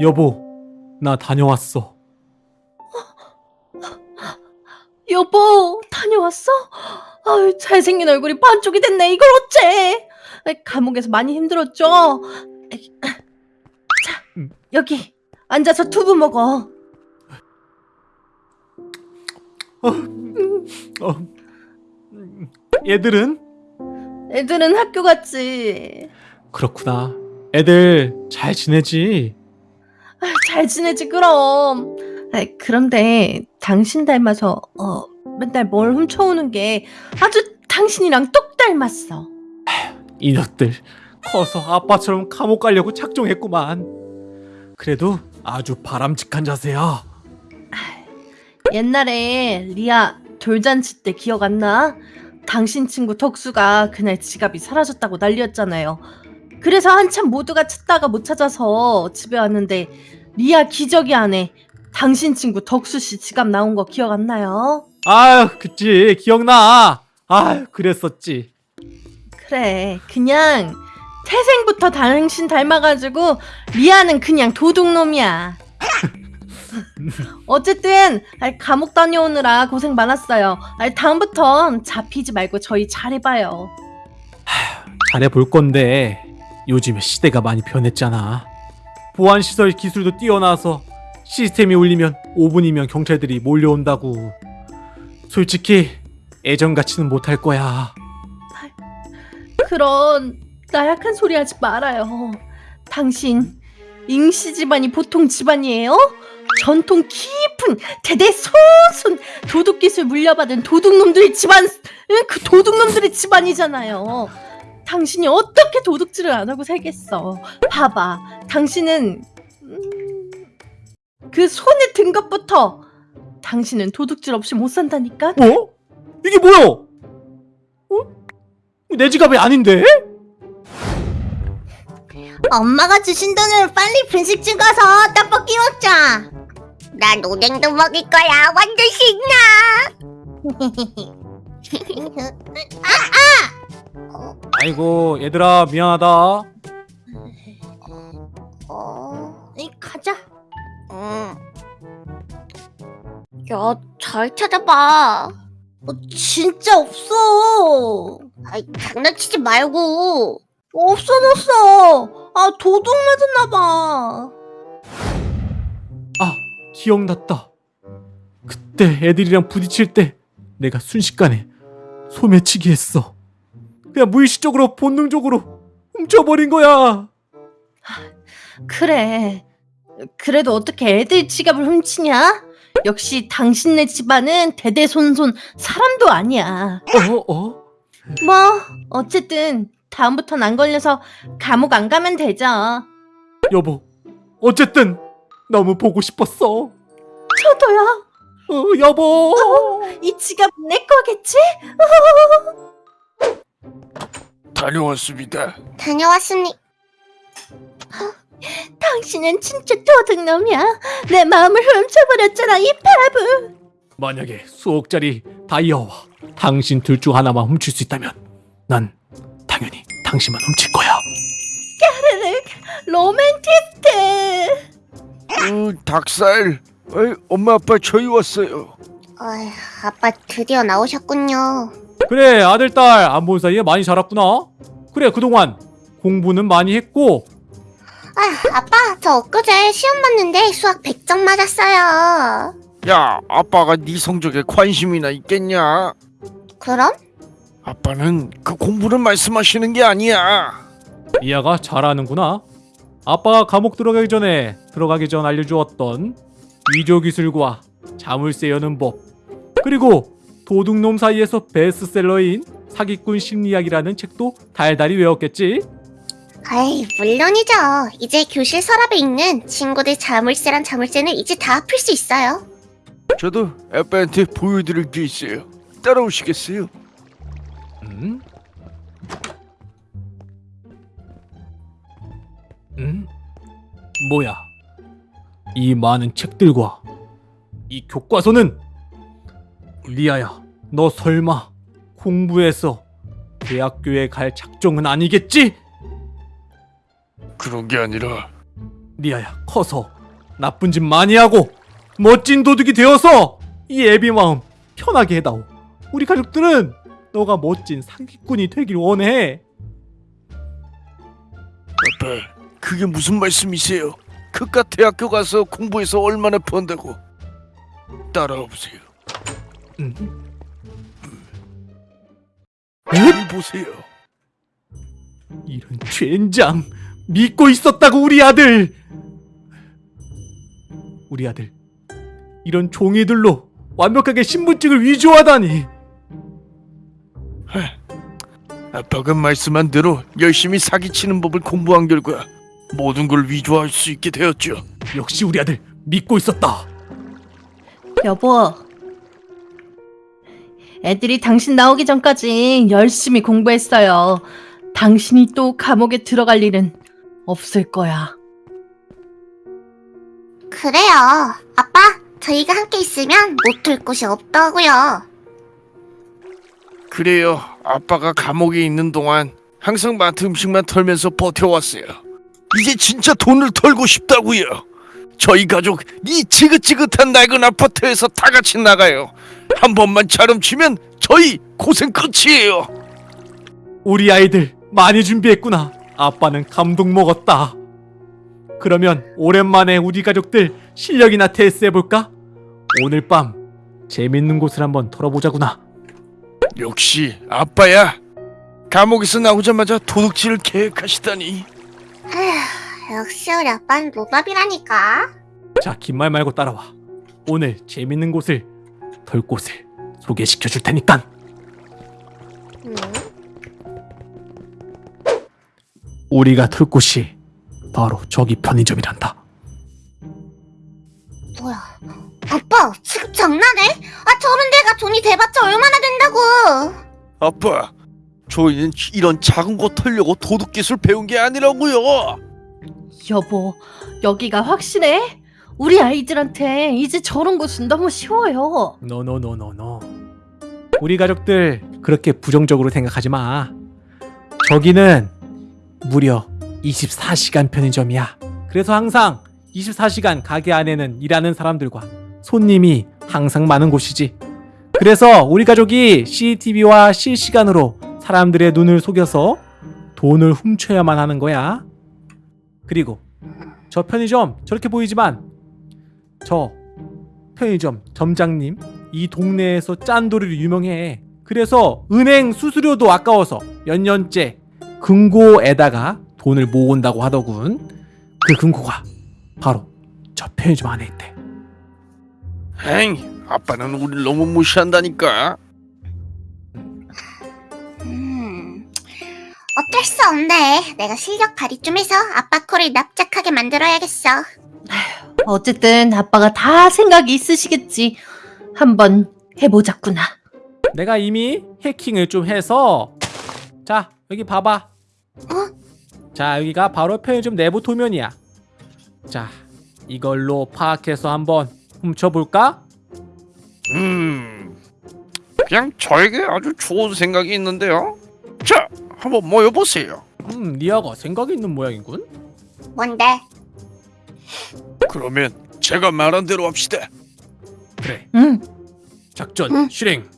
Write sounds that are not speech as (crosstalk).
여보, 나 다녀왔어. 여보, 다녀왔어? 아유, 잘생긴 얼굴이 반쪽이 됐네. 이걸 어째? 감옥에서 많이 힘들었죠? 자, 여기 앉아서 두부 먹어. 어, 음, 얘들은? 애들은 학교 갔지. 그렇구나. 애들 잘 지내지? 아유, 잘 지내지 그럼. 아이, 그런데 당신 닮아서 어, 맨날 뭘 훔쳐오는 게 아주 당신이랑 똑 닮았어. 이녀들 커서 아빠처럼 감옥 가려고 작정했구만. 그래도 아주 바람직한 자세야. 옛날에 리아 돌잔치 때 기억 안 나? 당신 친구 덕수가 그날 지갑이 사라졌다고 난리였잖아요. 그래서 한참 모두가 찾다가 못 찾아서 집에 왔는데 리아 기저귀 안에 당신 친구 덕수 씨 지갑 나온 거 기억 안 나요? 아유, 그치 기억나. 아유, 그랬었지. 그래, 그냥 태생부터 당신 닮아가지고 리아는 그냥 도둑놈이야. 어쨌든 아이, 감옥 다녀오느라 고생 많았어요. 아이, 다음부턴 잡히지 말고 저희 잘해봐요. 잘해 볼 건데 요즘에 시대가 많이 변했잖아. 보안 시설 기술도 뛰어나서 시스템이 울리면 5분이면 경찰들이 몰려온다고. 솔직히 예전같이는 못할 거야. 그런 나약한 소리 하지 말아요. 당신 잉씨 집안이 보통 집안이에요? 전통 깊은 대대 손손 도둑 기술 물려받은 도둑놈들의 집안 응, 그 도둑놈들의 집안이잖아요. 당신이 어떻게 도둑질을 안 하고 살겠어? 봐봐, 당신은 음, 그 손에 든 것부터 당신은 도둑질 없이 못 산다니까. 어? 이게 뭐야? 어? 내 지갑이 아닌데? 엄마가 주신 돈으로 빨리 분식집 가서 떡볶이 먹자. 난 오뎅도 먹을 거야. 완전 신나. (laughs) 아이고 얘들아 미안하다. 어, 이 가자. 응. 야, 잘 찾아봐. 어, 진짜 없어. 아이, 장난치지 말고. 없어졌어. 아 도둑 맞았나 봐. 아 기억났다. 그때 애들이랑 부딪힐 때 내가 순식간에 소매치기 했어. 그냥 무의식적으로 본능적으로 훔쳐버린 거야. 그래. 그래도 어떻게 애들 지갑을 훔치냐? 역시 당신네 집안은 대대손손 사람도 아니야. 어 어? 뭐 어쨌든 다음부턴 안 걸려서 감옥 안 가면 되죠. 여보 어쨌든 너무 보고 싶었어. 저도요. 어 여보. 이 지갑 내 거겠지? 다녀왔습니다. 다녀왔습니다. 당신은 진짜 도둑놈이야. 내 마음을 훔쳐버렸잖아 이 바보. 만약에 수억짜리 다이아와 당신 둘 중 하나만 훔칠 수 있다면 난 당연히 당신만 훔칠 거야. 로맨티스트. 어, 닭살. 어이, 엄마 아빠 저희 왔어요. 어휴, 아빠 드디어 나오셨군요. 그래 아들 딸 안 본 사이에 많이 자랐구나. 그래 그동안 공부는 많이 했고 아휴, 아빠, 저 엊그제 시험 봤는데 수학 100점 맞았어요. 야, 아빠가 네 성적에 관심이나 있겠냐? 그럼? 아빠는 그 공부를 말씀하시는 게 아니야. 미아가 잘하는구나. 아빠가 감옥 들어가기 전에 들어가기 전 알려주었던 위조 기술과 자물쇠 여는 법 그리고 도둑놈 사이에서 베스트셀러인 사기꾼 심리학이라는 책도 달달이 외웠겠지. 아이, 물론이죠. 이제 교실 서랍에 있는 친구들 자물쇠란 자물쇠는 이제 다 풀 수 있어요. 저도 아빠한테 보여드릴 게 있어요. 따라오시겠어요? 음? 뭐야? 이 많은 책들과 이 교과서는 리아야, 너 설마 공부해서 대학교에 갈 작정은 아니겠지? 그런 게 아니라 리아야, 커서 나쁜 짓 많이 하고 멋진 도둑이 되어서 이 애비 마음 편하게 해다오. 우리 가족들은 너가 멋진 사기꾼이 되길 원해. 아빠 그게 무슨 말씀이세요? 그깟 대학교 가서 공부해서 얼마나 번다고? 따라와 보세요. 음. 잘 보세요. 이런 젠장 믿고 있었다고 우리 아들. 우리 아들 이런 종이들로 완벽하게 신분증을 위조하다니. 아빠가 말씀한 대로 열심히 사기치는 법을 공부한 결과 모든 걸 위조할 수 있게 되었죠 역시 우리 아들 믿고 있었다 여보. 애들이 당신 나오기 전까지 열심히 공부했어요. 당신이 또 감옥에 들어갈 일은 없을 거야. 그래요. 아빠, 저희가 함께 있으면 못들 곳이 없다고요. 그래요 아빠가 감옥에 있는 동안 항상 마트 음식만 털면서 버텨왔어요 이제 진짜 돈을 털고 싶다고요. 저희 가족 이 지긋지긋한 낡은 아파트에서 다 같이 나가요. 한 번만 차름치면 저희 고생 끝이에요. 우리 아이들 많이 준비했구나. 아빠는 감동 먹었다. 그러면 오랜만에 우리 가족들 실력이나 테스트 해볼까? 오늘 밤 재밌는 곳을 한번 털어보자구나. 역시 아빠야. 감옥에서 나오자마자 도둑질을 계획하시다니 에휴, 역시 우리 아빠는 노답이라니까. 자, 긴 말 말고 따라와. 오늘 재밌는 곳을 털 곳을 소개시켜 줄 테니까. 음, 우리가 털 곳이 바로 저기 편의점이란다. 뭐야. 아빠, 지금 장난해? 아, 저런 데가 돈이 돼봤자 얼마나 된다고. 아빠 저희는 이런 작은 거 털려고 도둑 기술 배운 게 아니라고요 여보, 여기가 확실해? 우리 아이들한테 이제 저런 곳은 너무 쉬워요. 노노노노노. 우리 가족들 그렇게 부정적으로 생각하지 마. 저기는 무려 24시간 편의점이야. 그래서 항상 24시간 가게 안에는 일하는 사람들과 손님이 항상 많은 곳이지. 그래서 우리 가족이 CCTV와 실시간으로 사람들의 눈을 속여서 돈을 훔쳐야만 하는 거야. 그리고 저 편의점 저렇게 보이지만 저 편의점 점장님 이 동네에서 짠돌이로 유명해. 그래서 은행 수수료도 아까워서 몇 년째 금고에다가 돈을 모은다고 하더군. 그 금고가 바로 저 편의점 안에 있대. 에이 아빠는 우리를 너무 무시한다니까 어쩔 수 없네. 내가 실력 발휘 좀 해서 아빠 코를 납작하게 만들어야겠어. 어쨌든 아빠가 다 생각이 있으시겠지. 한번 해보자꾸나. 내가 이미 해킹을 좀 해서 자 여기 봐봐. 자 여기가 바로 편의점 내부 도면이야. 자 이걸로 파악해서 한번 훔쳐볼까? 음 그냥 저에게 아주 좋은 생각이 있는데요 자 한번 모여보세요 음 리아가 생각이 있는 모양이군. 뭔데? 그러면 제가 말한 대로 합시다 그래 응. 작전 응. 실행.